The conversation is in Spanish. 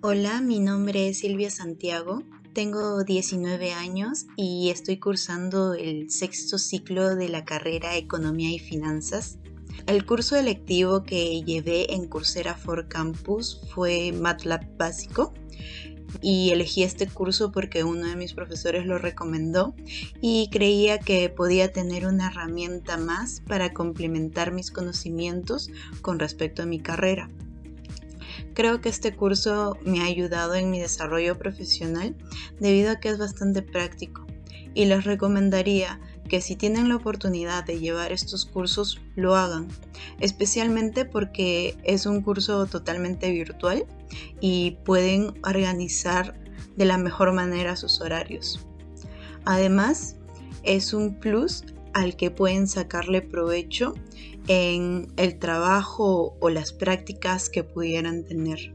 Hola, mi nombre es Silvia Santiago, tengo 19 años y estoy cursando el sexto ciclo de la carrera Economía y Finanzas. El curso electivo que llevé en Coursera for Campus fue MATLAB básico y elegí este curso porque uno de mis profesores lo recomendó y creía que podía tener una herramienta más para complementar mis conocimientos con respecto a mi carrera. Creo que este curso me ha ayudado en mi desarrollo profesional debido a que es bastante práctico y les recomendaría que si tienen la oportunidad de llevar estos cursos lo hagan, especialmente porque es un curso totalmente virtual y pueden organizar de la mejor manera sus horarios. Además, es un plus al que pueden sacarle provecho en el trabajo o las prácticas que pudieran tener.